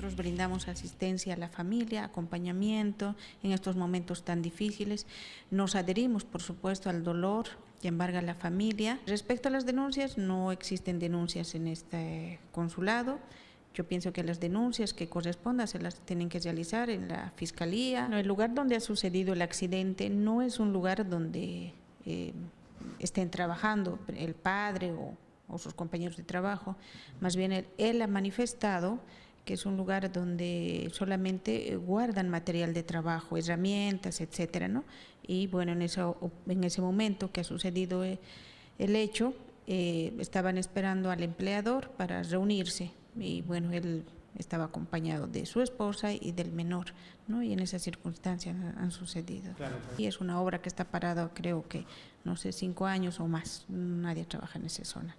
Nosotros brindamos asistencia a la familia, acompañamiento en estos momentos tan difíciles. Nos adherimos, por supuesto, al dolor que embarga la familia. Respecto a las denuncias, no existen denuncias en este consulado. Yo pienso que las denuncias que correspondan se las tienen que realizar en la fiscalía. El lugar donde ha sucedido el accidente no es un lugar donde eh, estén trabajando el padre o, sus compañeros de trabajo, más bien él, ha manifestado que es un lugar donde solamente guardan material de trabajo, herramientas, etcétera, ¿no? Y bueno, en, eso, en ese momento que ha sucedido eh, el hecho, eh, estaban esperando al empleador para reunirse y bueno, él estaba acompañado de su esposa y del menor, ¿no? y en esas circunstancias han sucedido. Y es una obra que está parada, creo que, no sé, cinco años o más, nadie trabaja en esa zona.